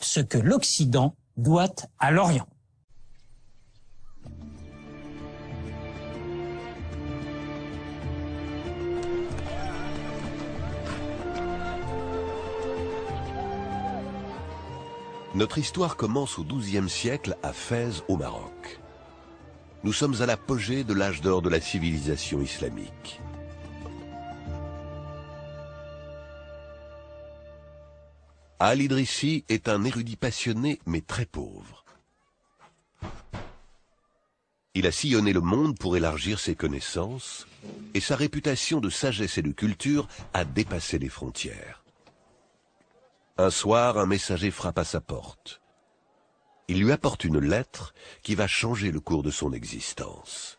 ce que l'Occident doit à l'Orient. Notre histoire commence au XIIe siècle à Fès au Maroc. Nous sommes à l'apogée de l'âge d'or de la civilisation islamique. Al-Idrissi est un érudit passionné mais très pauvre. Il a sillonné le monde pour élargir ses connaissances et sa réputation de sagesse et de culture a dépassé les frontières. Un soir, un messager frappe à sa porte. Il lui apporte une lettre qui va changer le cours de son existence.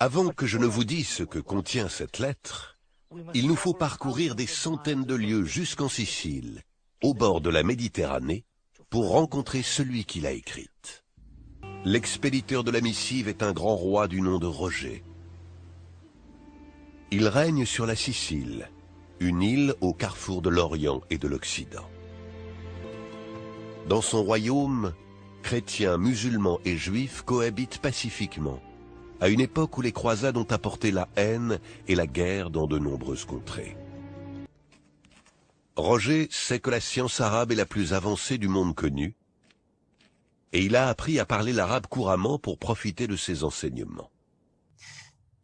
Avant que je ne vous dise ce que contient cette lettre, il nous faut parcourir des centaines de lieues jusqu'en Sicile, au bord de la Méditerranée, pour rencontrer celui qui l'a écrite. L'expéditeur de la missive est un grand roi du nom de Roger. Il règne sur la Sicile, une île au carrefour de l'Orient et de l'Occident. Dans son royaume, chrétiens, musulmans et juifs cohabitent pacifiquement, à une époque où les croisades ont apporté la haine et la guerre dans de nombreuses contrées. Roger sait que la science arabe est la plus avancée du monde connu, et il a appris à parler l'arabe couramment pour profiter de ses enseignements.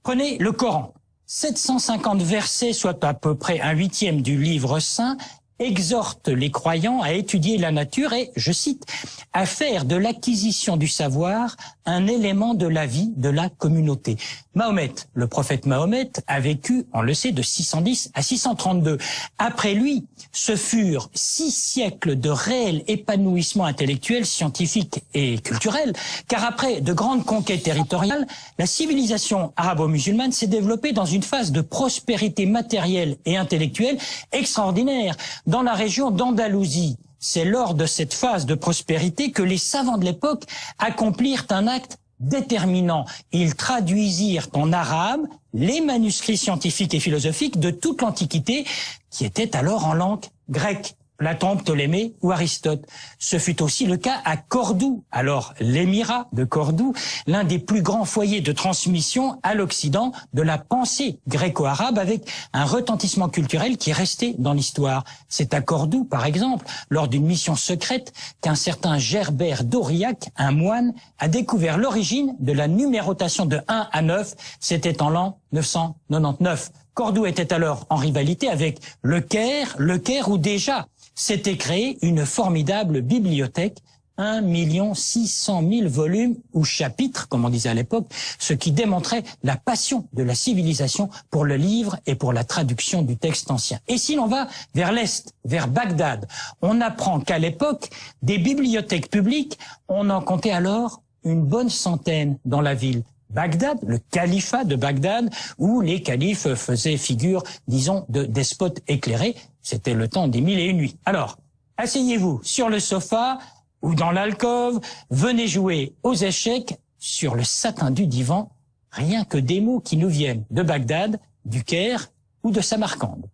Prenez le Coran. 750 versets, soit à peu près un huitième du livre saint, exhorte les croyants à étudier la nature et, je cite, à faire de l'acquisition du savoir un élément de la vie de la communauté. Mahomet, le prophète Mahomet, a vécu, on le sait, de 610 à 632. Après lui, ce furent six siècles de réel épanouissement intellectuel, scientifique et culturel, car après de grandes conquêtes territoriales, la civilisation arabo-musulmane s'est développée dans une phase de prospérité matérielle et intellectuelle extraordinaire dans la région d'Andalousie. C'est lors de cette phase de prospérité que les savants de l'époque accomplirent un acte déterminant. Ils traduisirent en arabe les manuscrits scientifiques et philosophiques de toute l'Antiquité qui étaient alors en langue grecque. Platon, Ptolémée ou Aristote. Ce fut aussi le cas à Cordoue, alors l'émirat de Cordoue, l'un des plus grands foyers de transmission à l'Occident de la pensée gréco-arabe avec un retentissement culturel qui est resté dans l'histoire. C'est à Cordoue, par exemple, lors d'une mission secrète, qu'un certain Gerbert d'Aurillac, un moine, a découvert l'origine de la numérotation de 1 à 9. C'était en l'an 999. Cordoue était alors en rivalité avec Le Caire, Le Caire où déjà s'était créée une formidable bibliothèque 1 600 000 volumes ou chapitres, comme on disait à l'époque, ce qui démontrait la passion de la civilisation pour le livre et pour la traduction du texte ancien. Et si l'on va vers l'Est, vers Bagdad, on apprend qu'à l'époque, des bibliothèques publiques, on en comptait alors une bonne centaine dans la ville. Bagdad, le califat de Bagdad, où les califes faisaient figure, disons, de despotes éclairés. C'était le temps des mille et une nuits. Alors, asseyez-vous sur le sofa ou dans l'alcôve, venez jouer aux échecs sur le satin du divan, rien que des mots qui nous viennent de Bagdad, du Caire ou de Samarcande.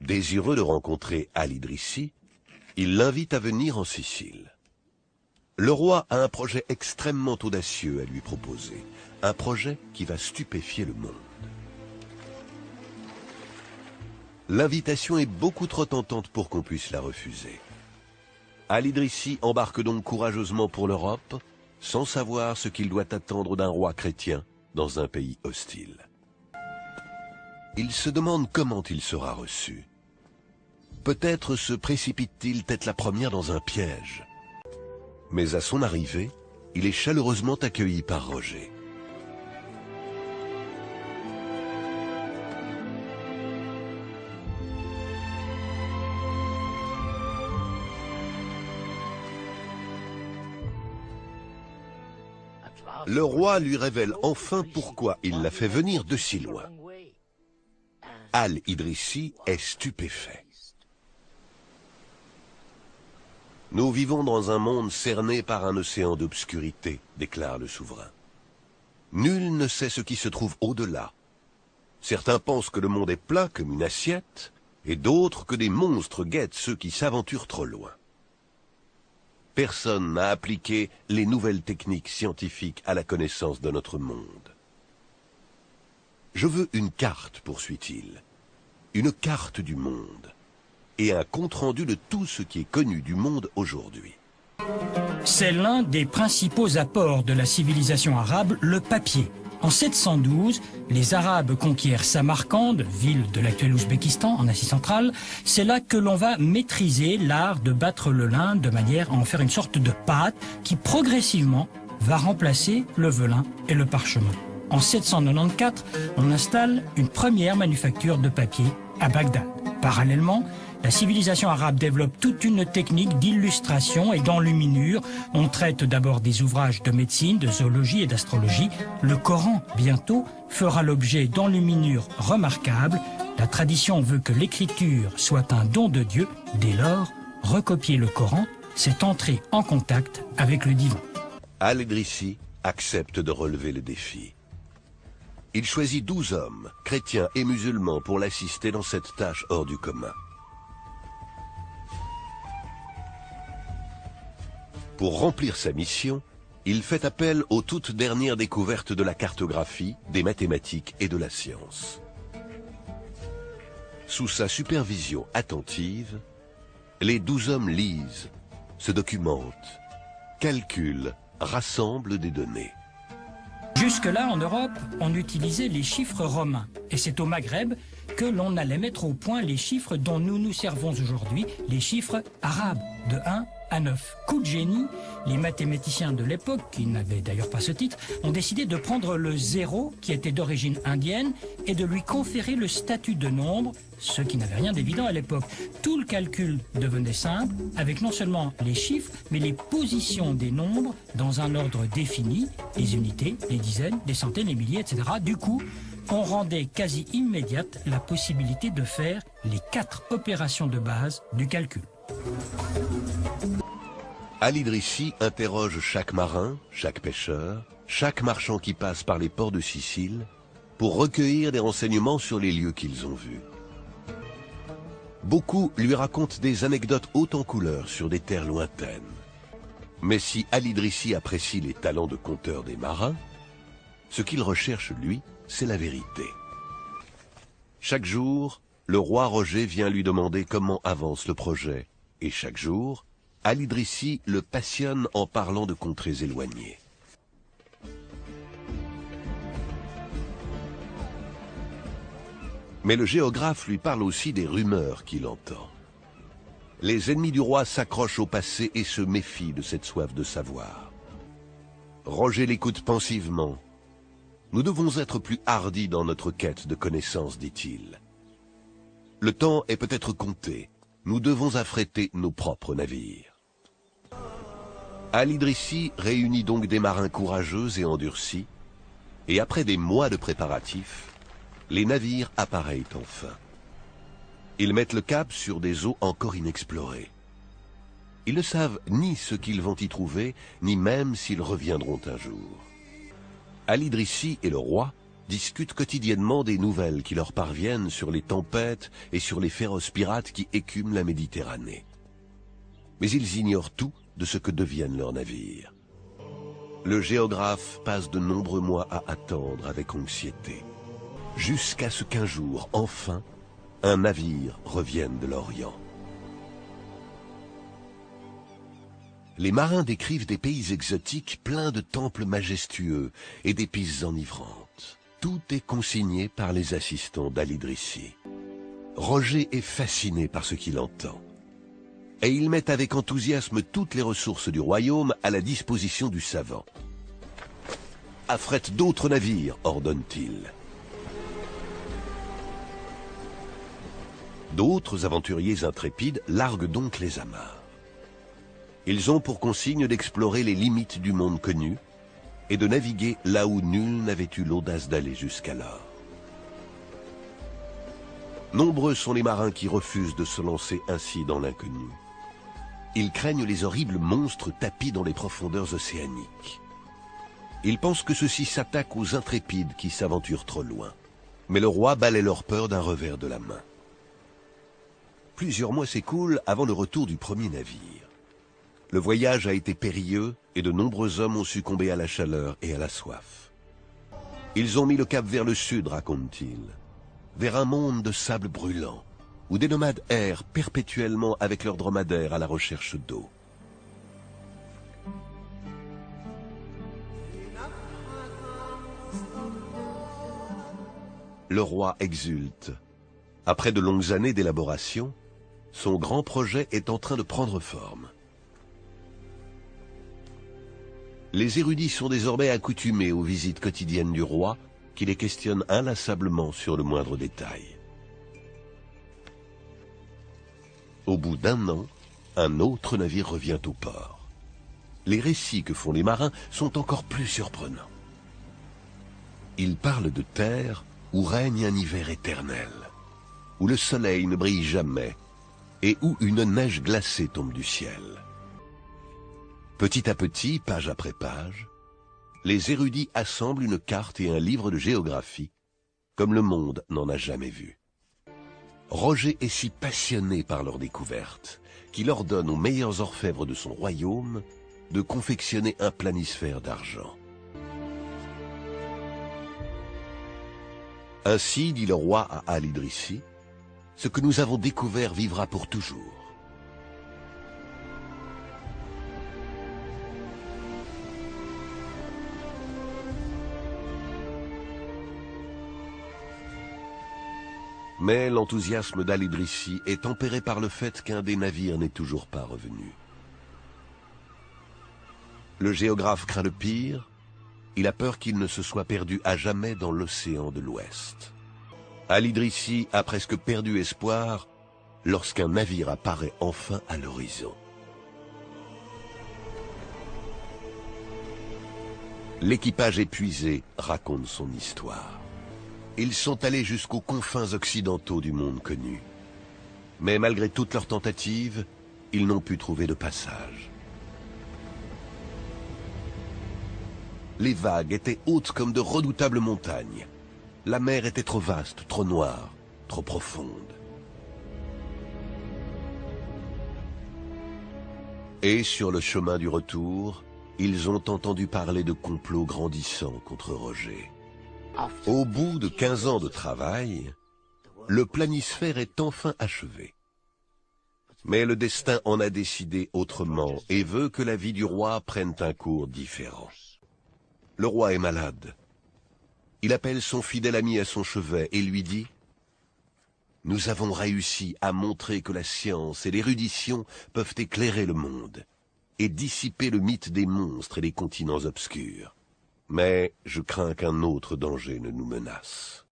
Désireux de rencontrer Al-Idrissi, il l'invite à venir en Sicile. Le roi a un projet extrêmement audacieux à lui proposer, un projet qui va stupéfier le monde. L'invitation est beaucoup trop tentante pour qu'on puisse la refuser. Al-Idrissi embarque donc courageusement pour l'Europe, sans savoir ce qu'il doit attendre d'un roi chrétien dans un pays hostile. Il se demande comment il sera reçu. Peut-être se précipite-t-il tête la première dans un piège mais à son arrivée, il est chaleureusement accueilli par Roger. Le roi lui révèle enfin pourquoi il l'a fait venir de si loin. Al-Idrissi est stupéfait. Nous vivons dans un monde cerné par un océan d'obscurité, déclare le souverain. Nul ne sait ce qui se trouve au-delà. Certains pensent que le monde est plat comme une assiette, et d'autres que des monstres guettent ceux qui s'aventurent trop loin. Personne n'a appliqué les nouvelles techniques scientifiques à la connaissance de notre monde. Je veux une carte, poursuit-il, une carte du monde, et un compte-rendu de tout ce qui est connu du monde aujourd'hui. C'est l'un des principaux apports de la civilisation arabe, le papier. En 712, les Arabes conquièrent Samarcande, ville de l'actuel Ouzbékistan en Asie centrale. C'est là que l'on va maîtriser l'art de battre le lin de manière à en faire une sorte de pâte qui progressivement va remplacer le velin et le parchemin. En 794, on installe une première manufacture de papier à Bagdad. Parallèlement, la civilisation arabe développe toute une technique d'illustration et d'enluminure. On traite d'abord des ouvrages de médecine, de zoologie et d'astrologie. Le Coran, bientôt, fera l'objet d'enluminures remarquables. La tradition veut que l'écriture soit un don de Dieu. Dès lors, recopier le Coran, c'est entrer en contact avec le divin. Al-Idrissi accepte de relever le défi. Il choisit douze hommes, chrétiens et musulmans, pour l'assister dans cette tâche hors du commun. Pour remplir sa mission, il fait appel aux toutes dernières découvertes de la cartographie, des mathématiques et de la science. Sous sa supervision attentive, les douze hommes lisent, se documentent, calculent, rassemblent des données. Jusque-là, en Europe, on utilisait les chiffres romains. Et c'est au Maghreb que l'on allait mettre au point les chiffres dont nous nous servons aujourd'hui, les chiffres arabes, de 1 à 9. Coup de génie, les mathématiciens de l'époque, qui n'avaient d'ailleurs pas ce titre, ont décidé de prendre le zéro, qui était d'origine indienne, et de lui conférer le statut de nombre, ce qui n'avait rien d'évident à l'époque. Tout le calcul devenait simple, avec non seulement les chiffres, mais les positions des nombres dans un ordre défini, les unités, les dizaines, les centaines, les milliers, etc. Du coup, on rendait quasi immédiate la possibilité de faire les quatre opérations de base du calcul. Al-Idrissi interroge chaque marin, chaque pêcheur, chaque marchand qui passe par les ports de Sicile pour recueillir des renseignements sur les lieux qu'ils ont vus. Beaucoup lui racontent des anecdotes hautes en couleurs sur des terres lointaines. Mais si Al-Idrissi apprécie les talents de conteur des marins, ce qu'il recherche, lui, c'est la vérité. Chaque jour, le roi Roger vient lui demander comment avance le projet, et chaque jour, Al-Idrissi le passionne en parlant de contrées éloignées. Mais le géographe lui parle aussi des rumeurs qu'il entend. Les ennemis du roi s'accrochent au passé et se méfient de cette soif de savoir. Roger l'écoute pensivement. Nous devons être plus hardis dans notre quête de connaissances, dit-il. Le temps est peut-être compté. Nous devons affréter nos propres navires. Al-Idrissi réunit donc des marins courageux et endurcis, et après des mois de préparatifs, les navires appareillent enfin. Ils mettent le cap sur des eaux encore inexplorées. Ils ne savent ni ce qu'ils vont y trouver, ni même s'ils reviendront un jour. Al-Idrissi et le roi discutent quotidiennement des nouvelles qui leur parviennent sur les tempêtes et sur les féroces pirates qui écument la Méditerranée. Mais ils ignorent tout de ce que deviennent leurs navires. Le géographe passe de nombreux mois à attendre avec anxiété, jusqu'à ce qu'un jour, enfin, un navire revienne de l'Orient. Les marins décrivent des pays exotiques pleins de temples majestueux et d'épices enivrantes. Tout est consigné par les assistants d'Al-Idrissi. Roger est fasciné par ce qu'il entend. Et il met avec enthousiasme toutes les ressources du royaume à la disposition du savant. Affrète d'autres navires, ordonne-t-il. D'autres aventuriers intrépides larguent donc les amarres. Ils ont pour consigne d'explorer les limites du monde connu et de naviguer là où nul n'avait eu l'audace d'aller jusqu'alors. Nombreux sont les marins qui refusent de se lancer ainsi dans l'inconnu. Ils craignent les horribles monstres tapis dans les profondeurs océaniques. Ils pensent que ceux-ci s'attaquent aux intrépides qui s'aventurent trop loin. Mais le roi balaie leur peur d'un revers de la main. Plusieurs mois s'écoulent avant le retour du premier navire. Le voyage a été périlleux et de nombreux hommes ont succombé à la chaleur et à la soif. Ils ont mis le cap vers le sud, raconte-t-il, vers un monde de sable brûlant, où des nomades errent perpétuellement avec leurs dromadaires à la recherche d'eau. Le roi exulte. Après de longues années d'élaboration, son grand projet est en train de prendre forme. Les érudits sont désormais accoutumés aux visites quotidiennes du roi, qui les questionne inlassablement sur le moindre détail. Au bout d'un an, un autre navire revient au port. Les récits que font les marins sont encore plus surprenants. Ils parlent de terre où règne un hiver éternel, où le soleil ne brille jamais et où une neige glacée tombe du ciel. Petit à petit, page après page, les érudits assemblent une carte et un livre de géographie, comme le monde n'en a jamais vu. Roger est si passionné par leur découverte qu'il ordonne aux meilleurs orfèvres de son royaume de confectionner un planisphère d'argent. Ainsi, dit le roi à Al-Idrissi, ce que nous avons découvert vivra pour toujours. Mais l'enthousiasme d'Al-Idrissi est tempéré par le fait qu'un des navires n'est toujours pas revenu. Le géographe craint le pire, il a peur qu'il ne se soit perdu à jamais dans l'océan de l'Ouest. Al-Idrissi a presque perdu espoir lorsqu'un navire apparaît enfin à l'horizon. L'équipage épuisé raconte son histoire. Ils sont allés jusqu'aux confins occidentaux du monde connu. Mais malgré toutes leurs tentatives, ils n'ont pu trouver de passage. Les vagues étaient hautes comme de redoutables montagnes. La mer était trop vaste, trop noire, trop profonde. Et sur le chemin du retour, ils ont entendu parler de complots grandissants contre Roger. Au bout de 15 ans de travail, le planisphère est enfin achevé. Mais le destin en a décidé autrement et veut que la vie du roi prenne un cours différent. Le roi est malade. Il appelle son fidèle ami à son chevet et lui dit « Nous avons réussi à montrer que la science et l'érudition peuvent éclairer le monde et dissiper le mythe des monstres et des continents obscurs. Mais je crains qu'un autre danger ne nous menace.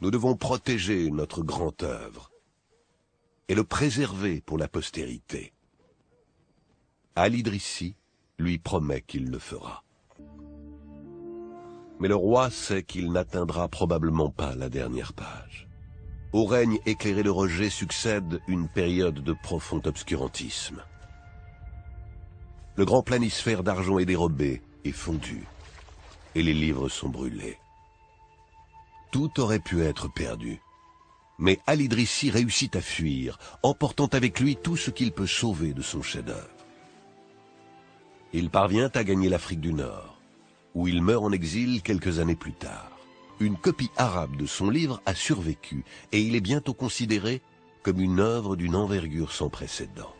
Nous devons protéger notre grande œuvre et le préserver pour la postérité. Al-Idrissi lui promet qu'il le fera. Mais le roi sait qu'il n'atteindra probablement pas la dernière page. Au règne éclairé de Roger succède une période de profond obscurantisme. Le grand planisphère d'argent est dérobé et fondu, et les livres sont brûlés. Tout aurait pu être perdu. Mais Al-Idrissi réussit à fuir, emportant avec lui tout ce qu'il peut sauver de son chef-d'œuvre. Il parvient à gagner l'Afrique du Nord où il meurt en exil quelques années plus tard. Une copie arabe de son livre a survécu et il est bientôt considéré comme une œuvre d'une envergure sans précédent.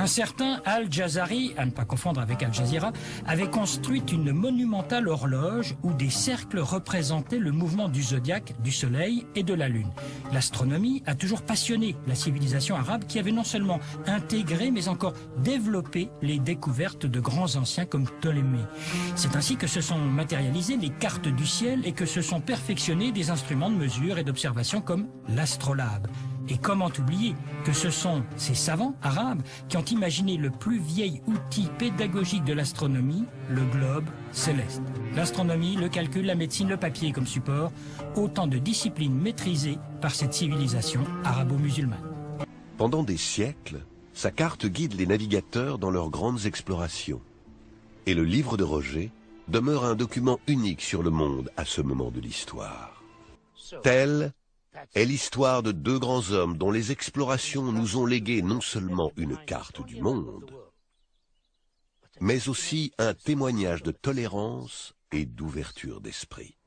Un certain Al-Jazari, à ne pas confondre avec Al Jazeera, avait construit une monumentale horloge où des cercles représentaient le mouvement du zodiaque, du soleil et de la lune. L'astronomie a toujours passionné la civilisation arabe qui avait non seulement intégré mais encore développé les découvertes de grands anciens comme Ptolémée. C'est ainsi que se sont matérialisées les cartes du ciel et que se sont perfectionnés des instruments de mesure et d'observation comme l'astrolabe. Et comment oublier que ce sont ces savants arabes qui ont imaginé le plus vieil outil pédagogique de l'astronomie, le globe céleste? L'astronomie, le calcul, la médecine, le papier comme support, autant de disciplines maîtrisées par cette civilisation arabo-musulmane. Pendant des siècles, sa carte guide les navigateurs dans leurs grandes explorations. Et le livre de Roger demeure un document unique sur le monde à ce moment de l'histoire. Telle est l'histoire de deux grands hommes dont les explorations nous ont légué non seulement une carte du monde, mais aussi un témoignage de tolérance et d'ouverture d'esprit.